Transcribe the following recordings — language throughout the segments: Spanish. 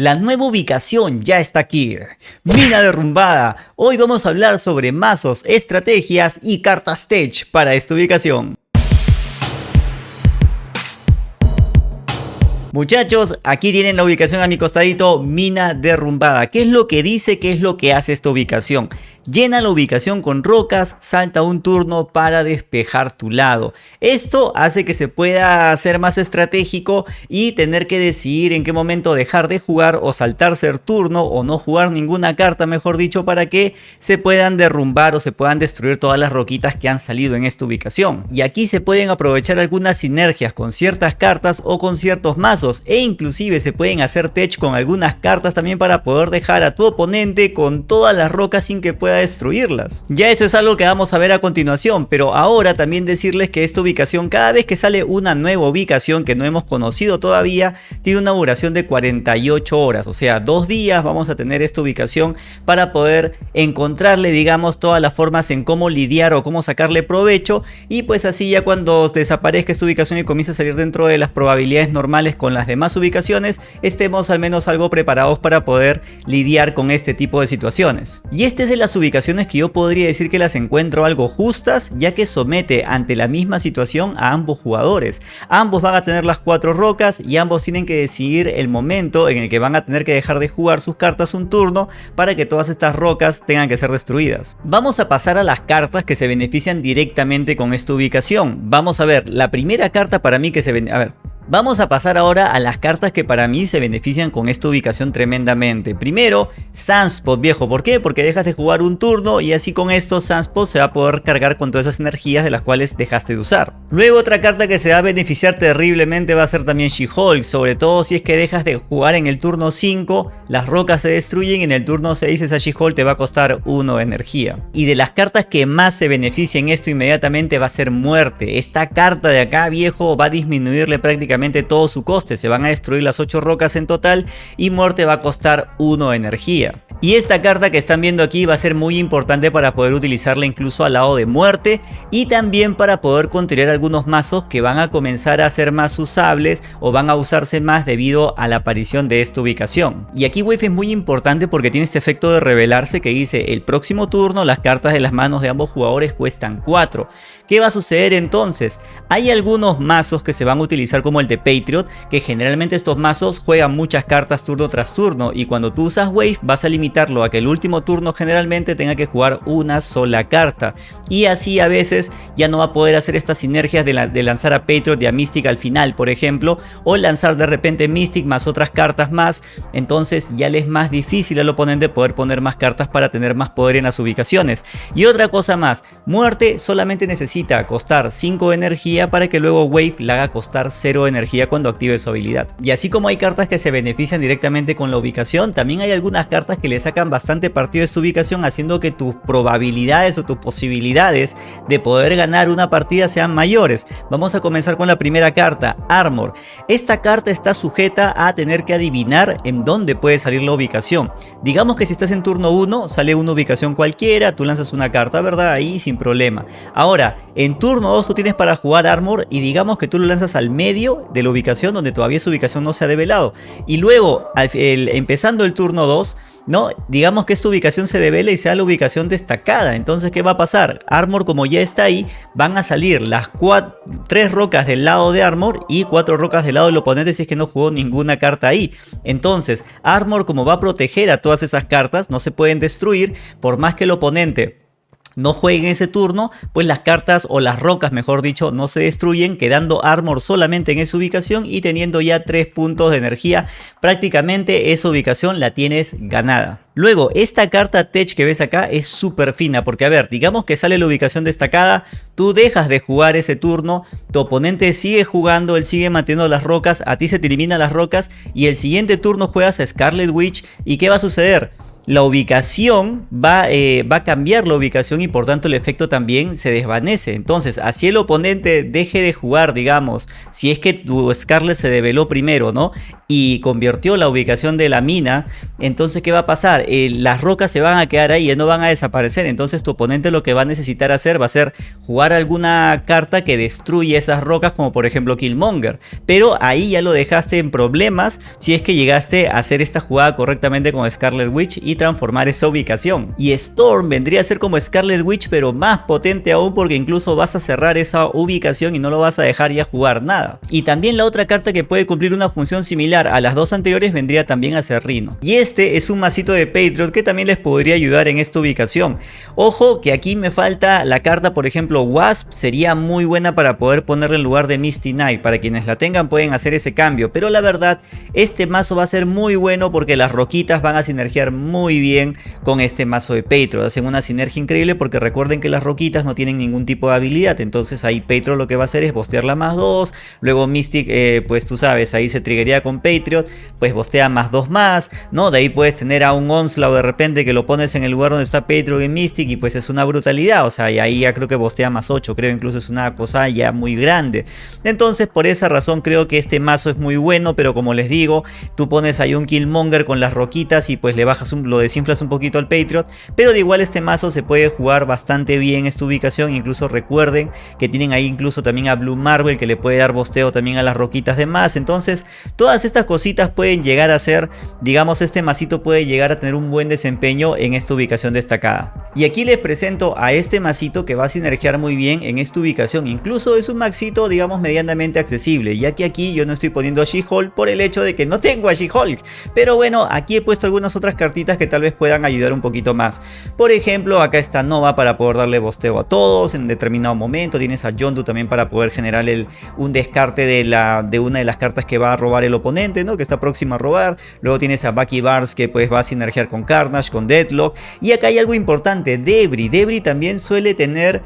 La nueva ubicación ya está aquí. Mina derrumbada. Hoy vamos a hablar sobre mazos, estrategias y cartas tech para esta ubicación. Muchachos, aquí tienen la ubicación a mi costadito, mina derrumbada. ¿Qué es lo que dice? ¿Qué es lo que hace esta ubicación? Llena la ubicación con rocas, salta un turno para despejar tu lado. Esto hace que se pueda ser más estratégico y tener que decidir en qué momento dejar de jugar o saltarse el turno o no jugar ninguna carta, mejor dicho, para que se puedan derrumbar o se puedan destruir todas las roquitas que han salido en esta ubicación. Y aquí se pueden aprovechar algunas sinergias con ciertas cartas o con ciertos mazos e inclusive se pueden hacer tech con algunas cartas también para poder dejar a tu oponente con todas las rocas sin que pueda destruirlas. Ya eso es algo que vamos a ver a continuación, pero ahora también decirles que esta ubicación, cada vez que sale una nueva ubicación que no hemos conocido todavía, tiene una duración de 48 horas, o sea, dos días vamos a tener esta ubicación para poder encontrarle, digamos, todas las formas en cómo lidiar o cómo sacarle provecho y pues así ya cuando desaparezca esta ubicación y comience a salir dentro de las probabilidades normales con las demás ubicaciones, estemos al menos algo preparados para poder lidiar con este tipo de situaciones. Y este es de las ubicaciones que yo podría decir que las encuentro algo justas ya que somete ante la misma situación a ambos jugadores. Ambos van a tener las cuatro rocas y ambos tienen que decidir el momento en el que van a tener que dejar de jugar sus cartas un turno para que todas estas rocas tengan que ser destruidas. Vamos a pasar a las cartas que se benefician directamente con esta ubicación. Vamos a ver, la primera carta para mí que se... A ver, Vamos a pasar ahora a las cartas que para mí se benefician con esta ubicación tremendamente. Primero, Sunspot viejo, ¿por qué? Porque dejas de jugar un turno y así con esto Sunspot se va a poder cargar con todas esas energías de las cuales dejaste de usar. Luego otra carta que se va a beneficiar terriblemente va a ser también She-Hulk, sobre todo si es que dejas de jugar en el turno 5, las rocas se destruyen y en el turno 6 esa She-Hulk te va a costar 1 de energía. Y de las cartas que más se benefician esto inmediatamente va a ser Muerte. Esta carta de acá viejo va a disminuirle prácticamente todo su coste, se van a destruir las 8 rocas en total y muerte va a costar 1 energía. Y esta carta que están viendo aquí va a ser muy importante para poder utilizarla incluso al lado de muerte y también para poder contener algunos mazos que van a comenzar a ser más usables o van a usarse más debido a la aparición de esta ubicación. Y aquí Wave es muy importante porque tiene este efecto de revelarse que dice el próximo turno las cartas de las manos de ambos jugadores cuestan 4. ¿Qué va a suceder entonces? Hay algunos mazos que se van a utilizar como el de Patriot que generalmente estos mazos juegan muchas cartas turno tras turno y cuando tú usas Wave vas a limitar a que el último turno generalmente tenga que jugar una sola carta. Y así a veces ya no va a poder hacer estas sinergias de, lanzar a Patriot y a Mystic al final, por ejemplo. O lanzar de repente Mystic más otras cartas más. Entonces ya le es más difícil al oponente poder poner más cartas para tener más poder en las ubicaciones. Y otra cosa más, muerte solamente necesita costar 5 de energía para que luego Wave la haga costar 0 de energía cuando active su habilidad. Y así como hay cartas que se benefician directamente con la ubicación, también hay algunas cartas que le sacan bastante partido de esta ubicación haciendo que tus probabilidades o tus posibilidades de poder ganar una partida sean mayores. Vamos a comenzar con la primera carta, Armor. Esta carta está sujeta a tener que adivinar en dónde puede salir la ubicación. Digamos que si estás en turno 1 sale una ubicación cualquiera, tú lanzas una carta, ¿verdad? Ahí sin problema. Ahora, en turno 2 tú tienes para jugar Armor y digamos que tú lo lanzas al medio de la ubicación donde todavía esa ubicación no se ha develado. Y luego, empezando el turno 2, ¿no? Digamos que esta ubicación se devela y sea la ubicación destacada. Entonces, ¿qué va a pasar? Armor, como ya está ahí, van a salir las tres rocas del lado de Armor y cuatro rocas del lado del oponente si es que no jugó ninguna carta ahí. Entonces, Armor, como va a proteger a todas esas cartas, no se pueden destruir por más que el oponente no jueguen ese turno, pues las cartas o las rocas mejor dicho no se destruyen quedando armor solamente en esa ubicación y teniendo ya 3 puntos de energía prácticamente esa ubicación la tienes ganada. Luego, esta carta Tech que ves acá es súper fina porque a ver, digamos que sale la ubicación destacada, tú dejas de jugar ese turno, tu oponente sigue jugando, él sigue manteniendo las rocas, a ti se te eliminan las rocas y el siguiente turno juegas a Scarlet Witch y ¿qué va a suceder? La ubicación va, eh, va, a cambiar la ubicación y por tanto el efecto también se desvanece. Entonces, así el oponente deje de jugar, digamos, si es que tu Scarlet se develó primero, ¿no? Y convirtió la ubicación de la mina, entonces ¿qué va a pasar? Eh, las rocas se van a quedar ahí, y no van a desaparecer. Entonces tu oponente lo que va a necesitar hacer va a ser jugar alguna carta que destruye esas rocas, como por ejemplo Killmonger. Pero ahí ya lo dejaste en problemas si es que llegaste a hacer esta jugada correctamente con Scarlet Witch transformar esa ubicación. Y Storm vendría a ser como Scarlet Witch pero más potente aún porque incluso vas a cerrar esa ubicación y no lo vas a dejar ya jugar nada. Y también la otra carta que puede cumplir una función similar a las dos anteriores vendría también a ser Rino. Y este es un masito de Patriot que también les podría ayudar en esta ubicación. Ojo que aquí me falta la carta por ejemplo Wasp sería muy buena para poder ponerle en lugar de Misty Knight. Para quienes la tengan pueden hacer ese cambio. Pero la verdad este mazo va a ser muy bueno porque las roquitas van a sinergiar muy bien con este mazo de Patriot. Hacen una sinergia increíble porque recuerden que las roquitas no tienen ningún tipo de habilidad. Entonces ahí Patriot lo que va a hacer es bostearla más 2. Luego Mystic, eh, pues tú sabes, ahí se triggería con Patriot. Pues bostea más 2 más. ¿no? De ahí puedes tener a un Onslaught de repente que lo pones en el lugar donde está Patriot y Mystic. Y pues es una brutalidad. O sea, y ahí ya creo que bostea más 8. Creo incluso es una cosa ya muy grande. Entonces por esa razón creo que este mazo es muy bueno. Pero como les digo, tú pones ahí un Killmonger con las roquitas y pues le bajas un, lo desinflas un poquito al Patriot, pero de igual este mazo se puede jugar bastante bien esta ubicación, incluso recuerden que tienen ahí incluso también a Blue Marvel que le puede dar bosteo también a las roquitas de más, entonces todas estas cositas pueden llegar a ser, digamos este masito puede llegar a tener un buen desempeño en esta ubicación destacada. Y aquí les presento a este masito que va a sinergiar muy bien en esta ubicación, incluso es un maxito digamos medianamente accesible, ya que aquí yo no estoy poniendo a She-Hulk por el hecho de que no tengo a She-Hulk, pero bueno aquí he puesto algunas otras cartitas que tal vez puedan ayudar un poquito más. Por ejemplo, acá está Nova para poder darle bosteo a todos en determinado momento. Tienes a Yondu también para poder generar un descarte de, la, de una de las cartas que va a robar el oponente, ¿no? Que está próximo a robar. Luego tienes a Bucky Barnes que pues va a sinergiar con Carnage, con Deadlock. Y acá hay algo importante, Debris. Debris también suele tener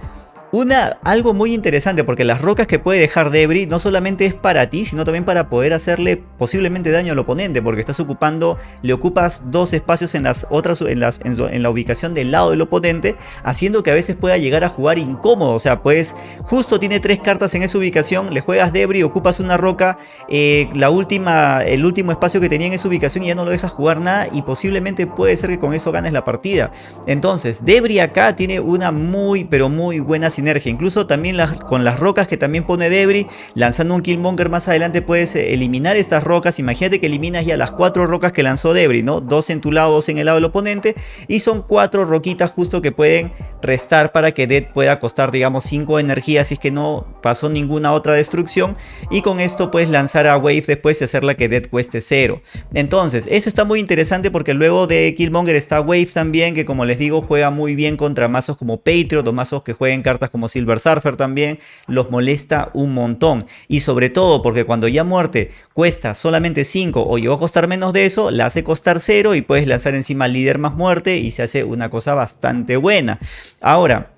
una, algo muy interesante porque las rocas que puede dejar Debris no solamente es para ti, sino también para poder hacerle posiblemente daño al oponente porque estás ocupando, le ocupas dos espacios en las otras, en, las, en, la ubicación del lado del oponente, haciendo que a veces pueda llegar a jugar incómodo. O sea, pues justo tiene tres cartas en esa ubicación, le juegas Debris, ocupas una roca, eh, la última, el último espacio que tenía en esa ubicación y ya no lo dejas jugar nada y posiblemente puede ser que con eso ganes la partida. Entonces, Debris acá tiene una muy pero muy buena sinergia Incluso también con las rocas que también pone Debris, lanzando un Killmonger más adelante puedes eh, eliminar estas rocas. Imagínate que eliminas ya las cuatro rocas que lanzó Debris, ¿no? Dos en tu lado, dos en el lado del oponente. Y son cuatro roquitas justo que pueden restar para que Dead pueda costar, digamos, 5 energías si es que no pasó ninguna otra destrucción. Y con esto puedes lanzar a Wave después y hacerla que Dead cueste 0. Entonces, eso está muy interesante porque luego de Killmonger está Wave también, que como les digo, juega muy bien contra mazos como Patriot o mazos que jueguen cartas como Silver Surfer también, los molesta un montón. Y sobre todo porque cuando ya muerte cuesta solamente 5 o llegó a costar menos de eso, la hace costar 0 y puedes lanzar encima líder más muerte y se hace una cosa bastante buena. Ahora,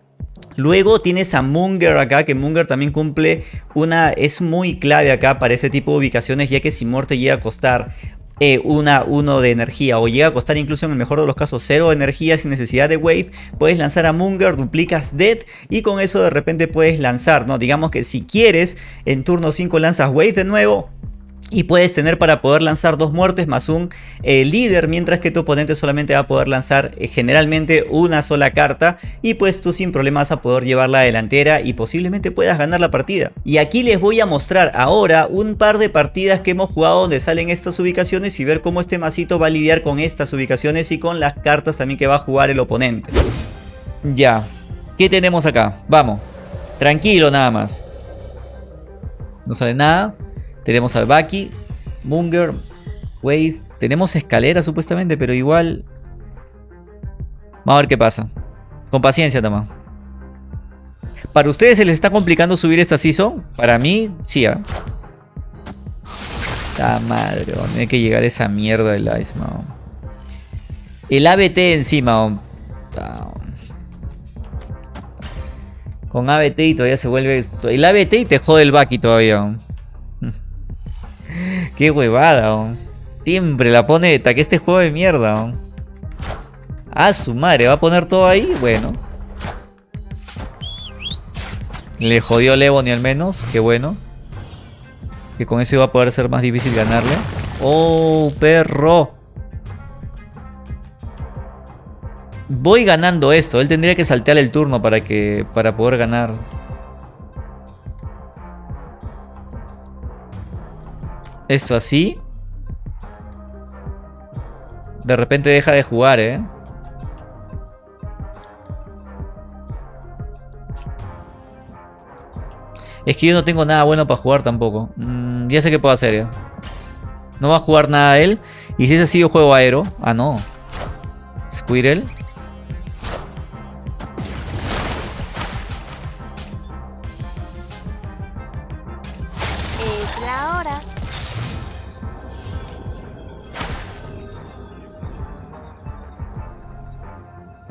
Luego tienes a Munger acá, que Munger también cumple una, es muy clave acá para este tipo de ubicaciones, ya que si muerte llega a costar eh, una 1 de energía o llega a costar incluso en el mejor de los casos 0 de energía sin necesidad de wave, puedes lanzar a Munger, duplicas Dead y con eso de repente puedes lanzar, ¿no? Digamos que si quieres en turno 5 lanzas wave de nuevo, y puedes tener para poder lanzar dos muertes más un eh, líder, mientras que tu oponente solamente va a poder lanzar eh, generalmente una sola carta. Y pues tú sin problema vas a poder llevar la delantera y posiblemente puedas ganar la partida. Y aquí les voy a mostrar ahora un par de partidas que hemos jugado donde salen estas ubicaciones y ver cómo este masito va a lidiar con estas ubicaciones y con las cartas también que va a jugar el oponente. Ya, ¿qué tenemos acá? Vamos, tranquilo nada más. No sale nada. Tenemos al Baki, Munger, Wave. Tenemos escalera supuestamente, pero igual... Vamos a ver qué pasa. Con paciencia, Tama. ¿Para ustedes se les está complicando subir esta season? Para mí, sí, ¿eh? La madre, tiene que llegar esa mierda del Ice, El ABT encima, Con ABT y todavía se vuelve... El ABT y te jode el Baki todavía. Qué huevada, Siempre la pone que este juego de mierda. Ah, su madre, ¿va a poner todo ahí? Bueno. Le jodió Levoni al menos, qué bueno. Que con eso iba a poder ser más difícil ganarle. ¡Oh, perro! Voy ganando esto. Él tendría que saltear el turno para, que, para poder ganar. Esto así. De repente deja de jugar, ¿eh? Es que yo no tengo nada bueno para jugar tampoco. Mm, ya sé qué puedo hacer ya. No va a jugar nada él. Y si es así yo juego aero. Ah, no. Squirrel.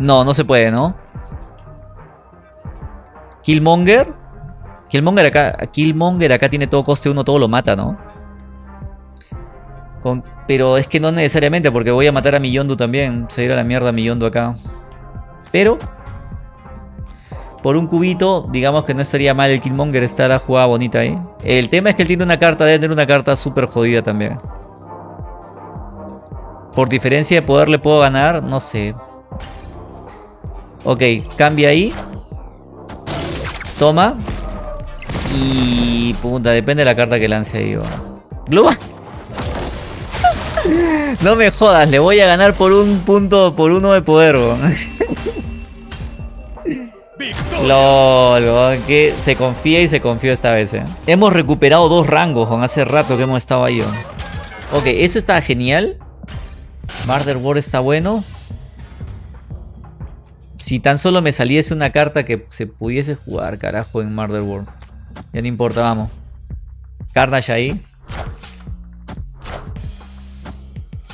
No, no se puede, ¿no? Killmonger. Killmonger acá, Killmonger acá tiene todo coste 1, todo lo mata, ¿no? Pero es que no necesariamente, porque voy a matar a Miyondu también. Se irá a la mierda Miyondu acá. Pero... Por un cubito, digamos que no estaría mal el Killmonger estar a jugada bonita ahí. El tema es que él tiene una carta, debe tener una carta súper jodida también. Por diferencia de poder le puedo ganar, no sé. Ok, cambia ahí. Toma. Y... Puta, depende de la carta que lance ahí. Gluma. No me jodas, le voy a ganar por un punto, por uno de poder. weón. LOL, que se confía y se confió esta vez. eh. Hemos recuperado dos rangos, weón, hace rato que hemos estado ahí. weón. Ok, eso está genial. Murder War está bueno. Si tan solo me saliese una carta que se pudiese jugar, carajo, en Murder World. Ya no importa, vamos. Carnage ahí.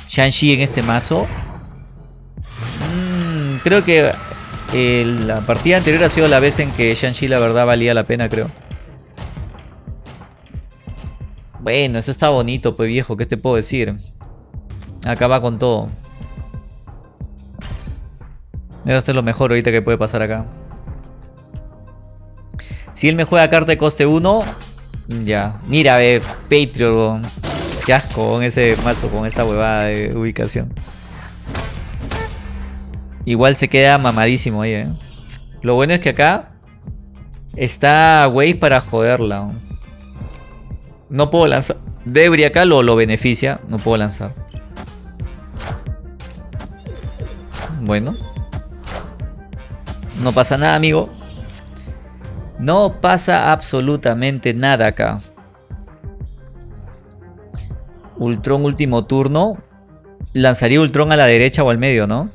Shang-Chi en este mazo. Mm, creo que eh, la partida anterior ha sido la vez en que Shang-Chi la verdad valía la pena, creo. Bueno, eso está bonito, pues viejo, ¿qué te puedo decir? Acá va con todo. Esto es lo mejor ahorita que puede pasar acá. Si él me juega carta de coste 1, ya. Mira, ve, Patreon. Qué asco con ese mazo, con esta huevada de ubicación. Igual se queda mamadísimo ahí, eh. Lo bueno es que acá está Wave para joderla. No puedo lanzar. Debri acá lo, lo beneficia. No puedo lanzar. Bueno. No pasa nada, amigo. No pasa absolutamente nada acá. Ultron último turno. Lanzaría Ultron a la derecha o al medio, ¿no?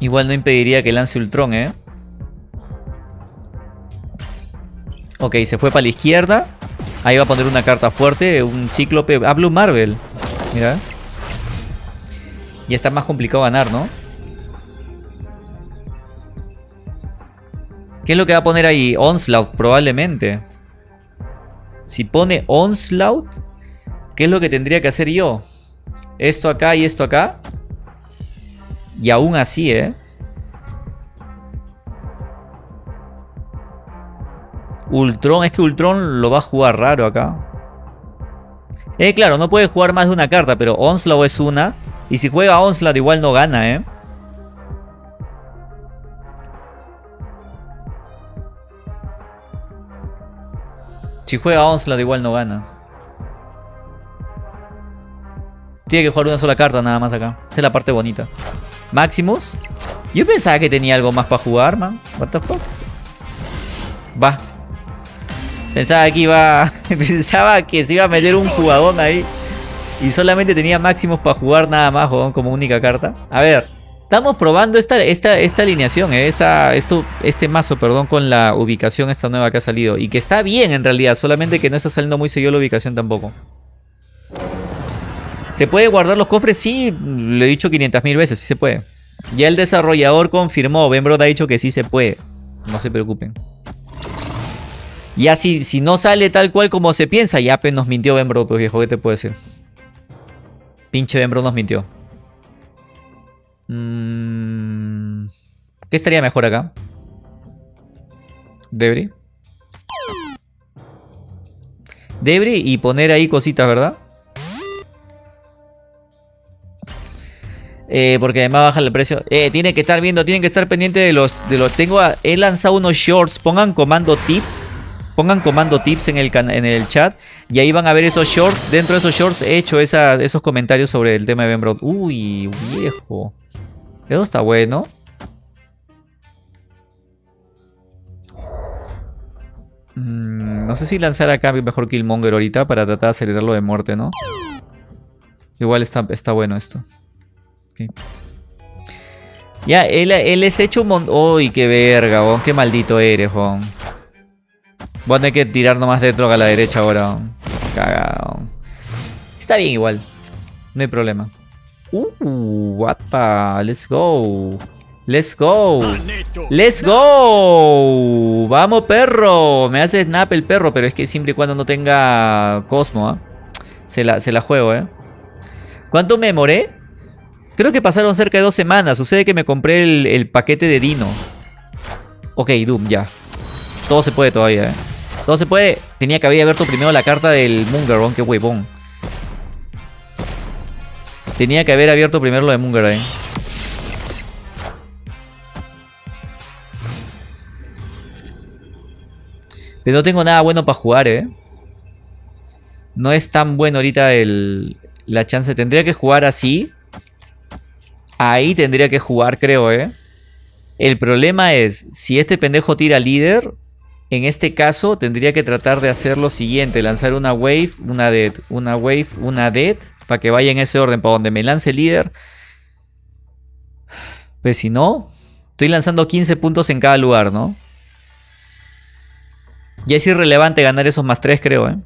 Igual no impediría que lance Ultron, ¿eh? Ok, se fue para la izquierda. Ahí va a poner una carta fuerte, un cíclope. Ah, Blue Marvel. Mira. Ya está más complicado ganar, ¿no? ¿Qué es lo que va a poner ahí? Onslaught, probablemente. Si pone Onslaught, ¿qué es lo que tendría que hacer yo? Esto acá y esto acá. Y aún así, ¿eh? Ultron, es que Ultron lo va a jugar raro acá. Eh, claro, no puede jugar más de una carta, pero Onslaught es una. Y si juega Onslaught igual no gana, ¿eh? Si juega Onslaught igual no gana. Tiene que jugar una sola carta nada más acá. Esa es la parte bonita. Maximus. Yo pensaba que tenía algo más para jugar, man. What the fuck. Va. Pensaba que iba. Pensaba que se iba a meter un jugador ahí. Y solamente tenía máximos para jugar nada más, jodón, como única carta. A ver. Estamos probando esta, esta, esta alineación, eh, esta, esto, este mazo, perdón, con la ubicación esta nueva que ha salido. Y que está bien en realidad, solamente que no está saliendo muy seguido la ubicación tampoco. ¿Se puede guardar los cofres? Sí, lo he dicho 500 mil veces, sí se puede. Ya el desarrollador confirmó, Benbrod ha dicho que sí se puede. No se preocupen. Ya si, si no sale tal cual como se piensa, ya pues nos mintió Bembro, pues viejo, ¿qué te puedo decir? Pinche Bembro nos mintió. Mm, ¿Qué estaría mejor acá? Debris. Debris y poner ahí cositas, ¿verdad? Eh, porque además baja el precio. Eh, tiene que estar viendo, tienen que estar pendiente de los. De los tengo he lanzado unos shorts. Pongan comando tips. Pongan comando tips en el, en el chat. Y ahí van a ver esos shorts. Dentro de esos shorts he hecho esos comentarios sobre el tema de Ben Uy, viejo. Eso está bueno. Mm, no sé si lanzar acá mejor Killmonger ahorita para tratar de acelerarlo de muerte, ¿no? Igual está, está bueno esto. Ya, él, él es hecho un montón... ¡Uy, qué verga, ¡Qué maldito eres, Juan! Voy a tener que tirar nomás de droga a la derecha ahora, Cagado. Está bien igual. No hay problema. Uh, guapa. Let's go. Let's go. Let's go. Vamos, perro. Me hace snap el perro, pero es que siempre y cuando no tenga Cosmo, ¿ah? se, la, se la juego, ¿eh? ¿Cuánto me demoré? Creo que pasaron cerca de dos semanas. Sucede que me compré el, paquete de Dino. Ok, Doom, ya. Todo se puede todavía, ¿eh? Todo se puede. Tenía que haber abierto primero la carta del Mungeron. Qué huevón. Tenía que haber abierto primero lo de Munger, ¿eh? Pero no tengo nada bueno para jugar, ¿eh? No es tan bueno ahorita el, la chance. Tendría que jugar así. Ahí tendría que jugar, creo, ¿eh? El problema es, si este pendejo tira líder, en este caso tendría que tratar de hacer lo siguiente. Lanzar una wave, una dead, una wave, una dead. Para que vaya en ese orden, para donde me lance líder. Pues si no, estoy lanzando 15 puntos en cada lugar, ¿no? Y es irrelevante ganar esos más 3, creo, ¿eh?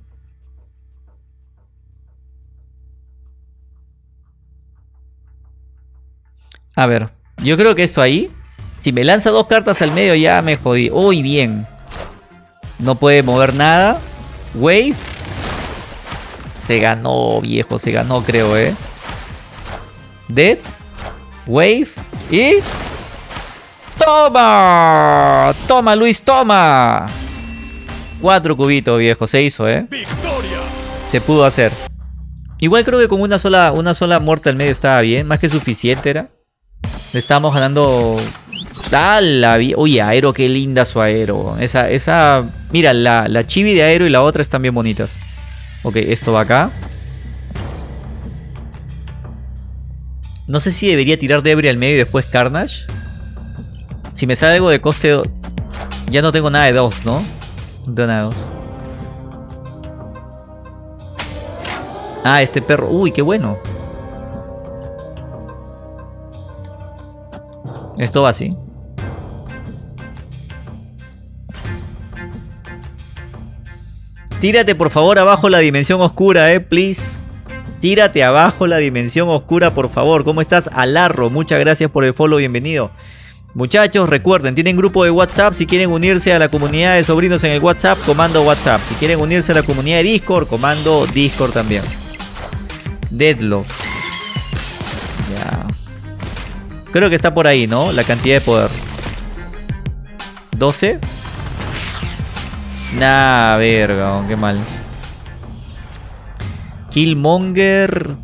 A ver, yo creo que esto ahí, si me lanza dos cartas al medio ya me jodí. Uy, bien. No puede mover nada. Wave. Se ganó, viejo, se ganó, creo, ¿eh? Dead. Wave. Y... ¡Toma! ¡Toma, Luis, toma! Cuatro cubitos, viejo. Se hizo, ¿eh? Se pudo hacer. Igual creo que con una sola, una sola muerte al medio estaba bien. Más que suficiente era. Le estábamos ganando... ¡Ah, la Uy, Aero, qué linda su Aero. Esa, esa... Mira, la, la chibi de Aero y la otra están bien bonitas. Ok, esto va acá. No sé si debería tirar Debris al medio y después Carnage. Si me sale algo de coste... Ya no tengo nada de dos, ¿no? No tengo nada de dos. Ah, este perro. Uy, qué bueno. Esto va así. Tírate por favor abajo la dimensión oscura, eh, please. Tírate abajo la dimensión oscura, por favor. ¿Cómo estás? Alarro, muchas gracias por el follow, bienvenido. Muchachos, recuerden, tienen grupo de WhatsApp. Si quieren unirse a la comunidad de sobrinos en el WhatsApp, comando WhatsApp. Si quieren unirse a la comunidad de Discord, comando Discord también. Deadlock. Ya. Creo que está por ahí, ¿no? La cantidad de poder. 12. Nah, verga, qué mal. Killmonger.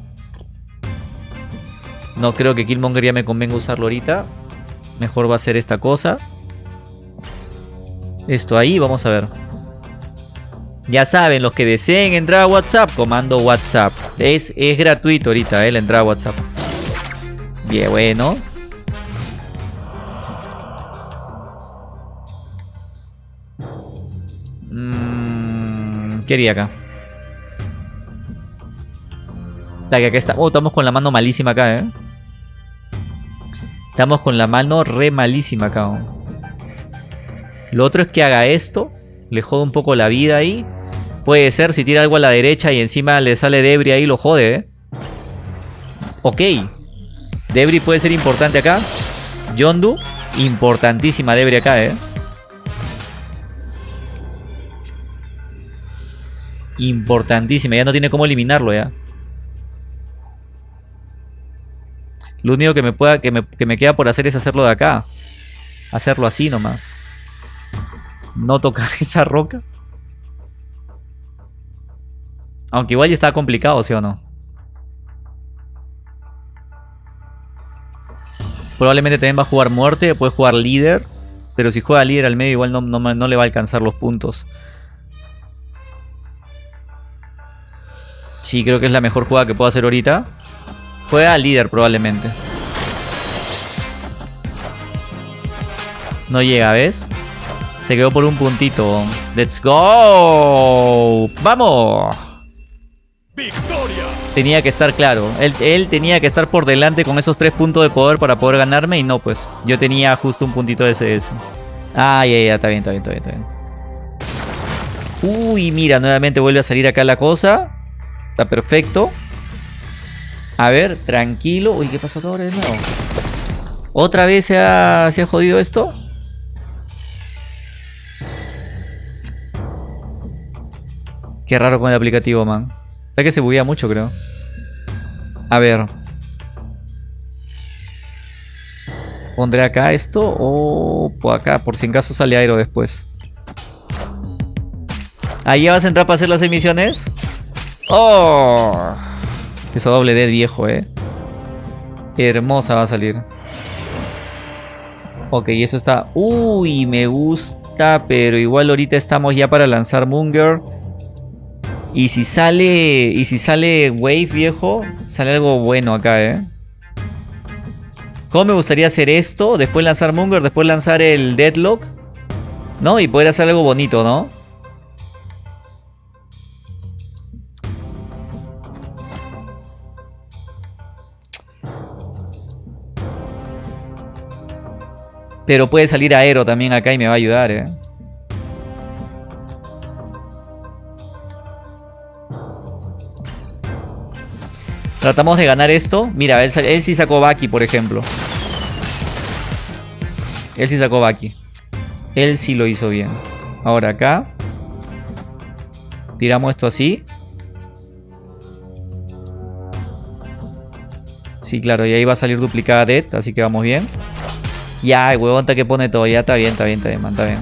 No creo que Killmonger ya me convenga usarlo ahorita. Mejor va a ser esta cosa. Esto ahí, vamos a ver. Ya saben, los que deseen entrar a WhatsApp, comando WhatsApp. Es, es gratuito ahorita, eh, la entrada a WhatsApp. Bien, bueno. Quería acá? que está. Oh, estamos con la mano malísima acá, ¿eh? Estamos con la mano re malísima acá. Oh. Lo otro es que haga esto. Le jode un poco la vida ahí. Puede ser si tira algo a la derecha y encima le sale Debris ahí, lo jode, ¿eh? Ok. Debris puede ser importante acá. Yondu. Importantísima Debris acá, ¿eh? Importantísima. Ya no tiene cómo eliminarlo ya. Lo único que me, pueda, que me, que me queda por hacer es hacerlo de acá. Hacerlo así nomás. No tocar esa roca. Aunque igual ya está complicado, ¿sí o no? Probablemente también va a jugar muerte, puede jugar líder. Pero si juega líder al medio igual no, no, le va a alcanzar los puntos. Sí, creo que es la mejor jugada que puedo hacer ahorita. Juega al líder probablemente. No llega, ¿ves? Se quedó por un puntito. ¡Let's go! ¡Vamos! Tenía que estar claro. Él, tenía que estar por delante con esos tres puntos de poder para poder ganarme. Y no, pues. Yo tenía justo un puntito de CS. Ah, ya, ya, está bien, está bien, está bien, está bien. Uy, mira, nuevamente vuelve a salir acá la cosa. Está perfecto. A ver, tranquilo. Uy, ¿qué pasó acá ahora de nuevo? ¿Otra vez se ha, se ha jodido esto? Qué raro con el aplicativo, man. Está que se buguea mucho, creo. A ver. Pondré acá esto o por acá, por si en caso sale aero después. Ahí vas a entrar para hacer las emisiones. ¡Oh! Esa doble D viejo, eh. Hermosa va a salir. Ok, eso está... Uy, me gusta, pero igual ahorita estamos ya para lanzar Munger. Y si sale. Y si sale Wave viejo. Sale algo bueno acá, eh. ¿Cómo me gustaría hacer esto? Después lanzar Munger, después lanzar el Deadlock. ¿No? Y poder hacer algo bonito, ¿no? Pero puede salir Aero también acá y me va a ayudar, eh. Tratamos de ganar esto. Mira, él, sí sacó Baki, por ejemplo. Él sí sacó Baki. Él sí lo hizo bien. Ahora acá. Tiramos esto así. Sí, claro, y ahí va a salir duplicada Dead, así que vamos bien. Ya, el huevón que pone todo, ya está bien, está bien, está bien, man, está bien.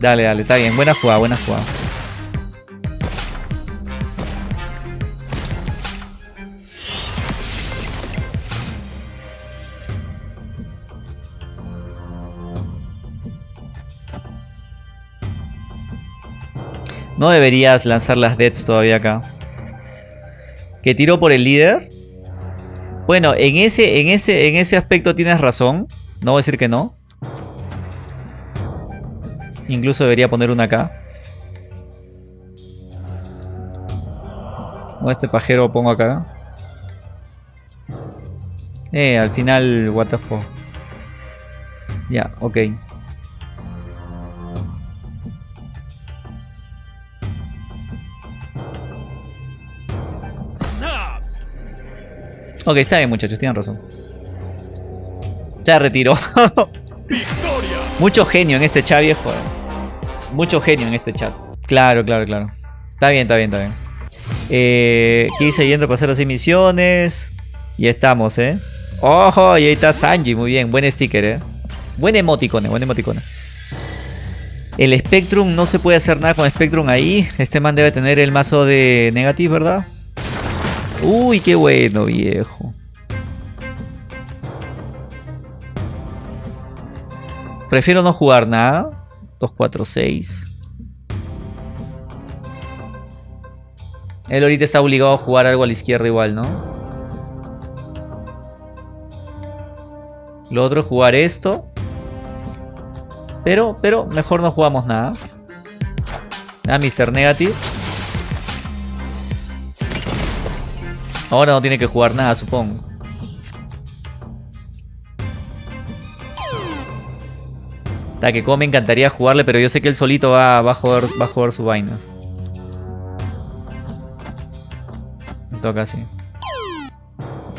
Dale, dale, está bien. Buena jugada, buena jugada. No deberías lanzar las deads todavía acá. ¿Que tiró por el líder? Bueno, en ese, en ese, en ese aspecto tienes razón. No voy a decir que no. Incluso debería poner una acá. O este pajero pongo acá. Eh, al final, what the fuck. Ya, ok. Ok, está bien muchachos, tienen razón. Ya retiró. Mucho genio en este chat, viejo. Mucho genio en este chat. Claro, claro, claro. Está bien, está bien, está bien. Eh, quise yendo a pasar las emisiones. Y estamos, ¿eh? ¡Ojo! Y ahí está Sanji, muy bien. Buen sticker, ¿eh? Buen emoticone, buen emoticone. El Spectrum, no se puede hacer nada con Spectrum ahí. Este man debe tener el mazo de Negative, ¿verdad? Uy, qué bueno, viejo. Prefiero no jugar nada. 2, 4, 6. Él ahorita está obligado a jugar algo a la izquierda igual, ¿no? Lo otro es jugar esto. Pero, pero, mejor no jugamos nada. Ah, Mr. Negative. Ahora no tiene que jugar nada, supongo. Está que como me encantaría jugarle, pero yo sé que él solito va, a, jugar, va a jugar sus vainas. Toca así.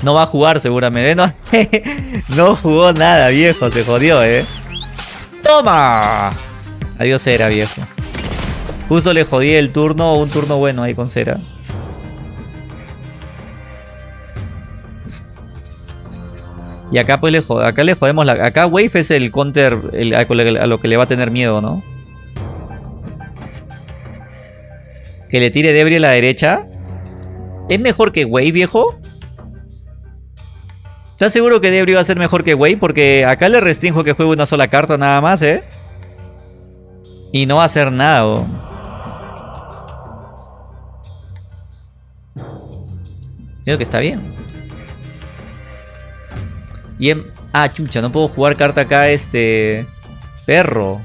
No va a jugar seguramente. No, no jugó nada, viejo. Se jodió, eh. ¡Toma! Adiós era, viejo. Justo le jodí el turno, un turno bueno ahí con cera. Y acá pues le, acá le jodemos la... Acá Wave es el counter a lo que le va a tener miedo, ¿no? Que le tire Debris a la derecha. ¿Es mejor que Wave, viejo? ¿Estás seguro que Debris va a ser mejor que Wave? Porque acá le restringo que juegue una sola carta nada más, ¿eh? Y no va a hacer nada, Creo que está bien. Y Ah, chucha, no puedo jugar carta acá, este... Perro.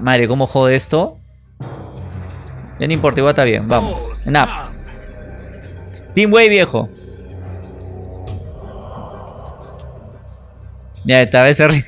madre, ¿cómo jode esto? Ya no importa, igual está bien, vamos. Nap. Team Way, viejo. Ya, esta vez se...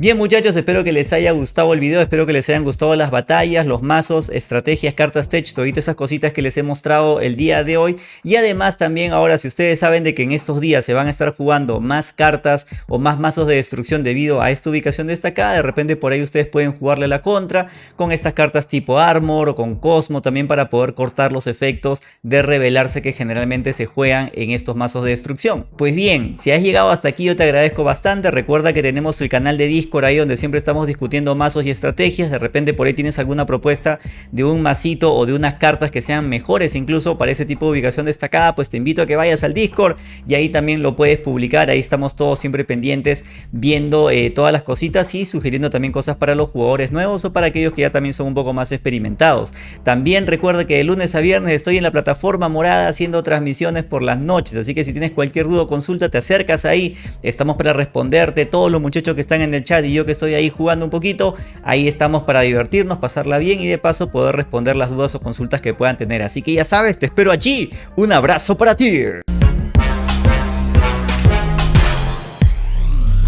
Bien muchachos, espero que les haya gustado el video, espero que les hayan gustado las batallas, los mazos, estrategias, cartas tech, todas esas cositas que les he mostrado el día de hoy. Y además también ahora si ustedes saben de que en estos días se van a estar jugando más cartas o más mazos de destrucción debido a esta ubicación destacada, de repente por ahí ustedes pueden jugarle la contra con estas cartas tipo Armor o con Cosmo también para poder cortar los efectos de revelarse que generalmente se juegan en estos mazos de destrucción. Pues bien, si has llegado hasta aquí yo te agradezco bastante, recuerda que tenemos el canal de Discord por ahí donde siempre estamos discutiendo mazos y estrategias. De repente por ahí tienes alguna propuesta de un masito o de unas cartas que sean mejores incluso para ese tipo de ubicación destacada, pues te invito a que vayas al Discord y ahí también lo puedes publicar. Ahí estamos todos siempre pendientes viendo eh, todas las cositas y sugiriendo también cosas para los jugadores nuevos o para aquellos que ya también son un poco más experimentados. También recuerda que de lunes a viernes estoy en la plataforma morada haciendo transmisiones por las noches, así que si tienes cualquier duda o consulta te acercas ahí, estamos para responderte, todos los muchachos que están en el y yo que estoy ahí jugando un poquito, ahí estamos para divertirnos, pasarla bien y de paso poder responder las dudas o consultas que puedan tener. Así que ya sabes, te espero allí. Un abrazo para ti.